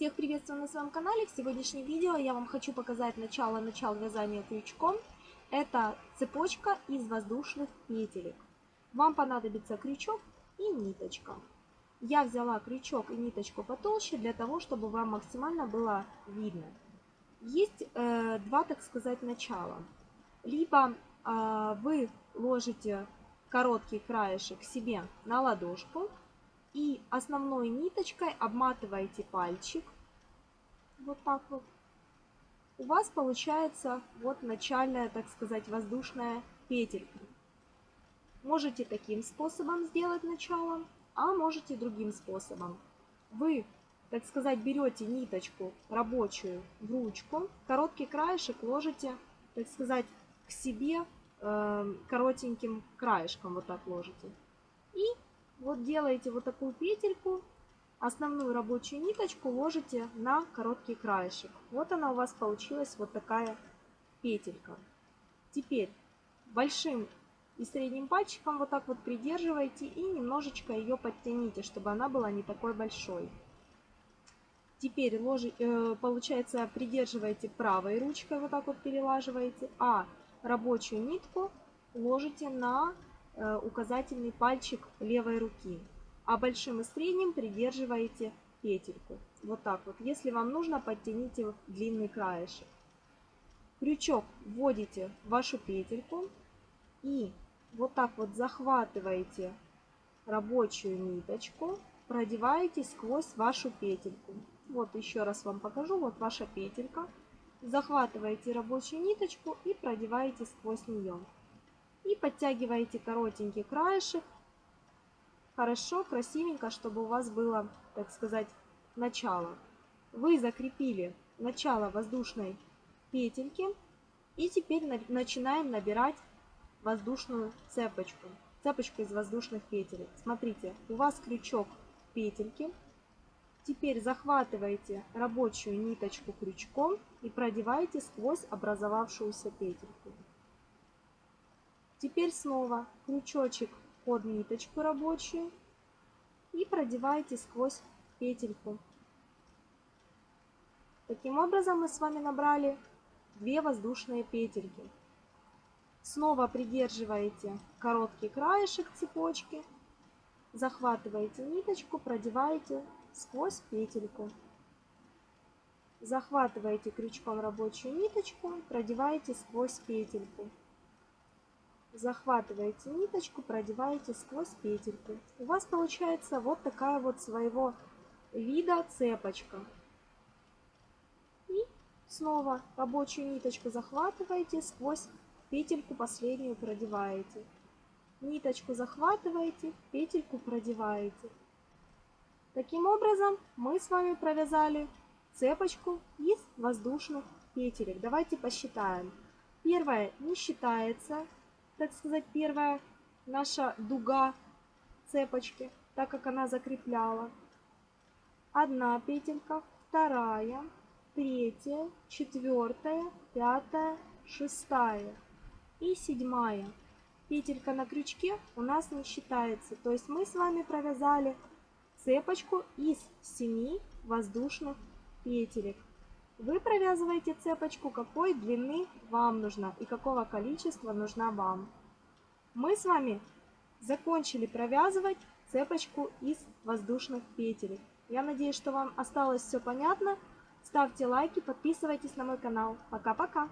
Всех приветствую на своем канале. В сегодняшнем видео я вам хочу показать начало-начал вязания крючком. Это цепочка из воздушных петелек. Вам понадобится крючок и ниточка. Я взяла крючок и ниточку потолще для того, чтобы вам максимально было видно. Есть э, два, так сказать, начала. Либо э, вы ложите короткий краешек себе на ладошку, и основной ниточкой обматываете пальчик. Вот так вот. У вас получается вот начальная, так сказать, воздушная петелька. Можете таким способом сделать начало, а можете другим способом. Вы, так сказать, берете ниточку рабочую в ручку, короткий краешек ложите, так сказать, к себе э, коротеньким краешком вот так ложите. И вот делаете вот такую петельку, основную рабочую ниточку ложите на короткий краешек. Вот она у вас получилась вот такая петелька. Теперь большим и средним пальчиком вот так вот придерживаете и немножечко ее подтяните, чтобы она была не такой большой. Теперь ложи, э, получается придерживаете правой ручкой, вот так вот перелаживаете, а рабочую нитку ложите на указательный пальчик левой руки, а большим и средним придерживаете петельку. Вот так вот. Если вам нужно, подтяните длинный краешек. Крючок вводите в вашу петельку и вот так вот захватываете рабочую ниточку, продеваете сквозь вашу петельку. Вот еще раз вам покажу. Вот ваша петелька. Захватываете рабочую ниточку и продеваете сквозь нее. И подтягиваете коротенький краешек. Хорошо, красивенько, чтобы у вас было, так сказать, начало. Вы закрепили начало воздушной петельки. И теперь начинаем набирать воздушную цепочку. Цепочку из воздушных петель. Смотрите, у вас крючок петельки. Теперь захватываете рабочую ниточку крючком и продеваете сквозь образовавшуюся петельку. Теперь снова крючочек под ниточку рабочую и продеваете сквозь петельку. Таким образом мы с вами набрали две воздушные петельки. Снова придерживаете короткий краешек цепочки, захватываете ниточку, продеваете сквозь петельку. Захватываете крючком рабочую ниточку, продеваете сквозь петельку захватываете ниточку, продеваете сквозь петельку. У вас получается вот такая вот своего вида цепочка. И снова рабочую ниточку захватываете, сквозь петельку последнюю продеваете. Ниточку захватываете, петельку продеваете. Таким образом мы с вами провязали цепочку из воздушных петелек. Давайте посчитаем. Первая не считается, так сказать, первая наша дуга цепочки, так как она закрепляла. Одна петелька, вторая, третья, четвертая, пятая, шестая и седьмая. Петелька на крючке у нас не считается. То есть мы с вами провязали цепочку из 7 воздушных петелек. Вы провязываете цепочку, какой длины вам нужна и какого количества нужна вам. Мы с вами закончили провязывать цепочку из воздушных петель. Я надеюсь, что вам осталось все понятно. Ставьте лайки, подписывайтесь на мой канал. Пока-пока!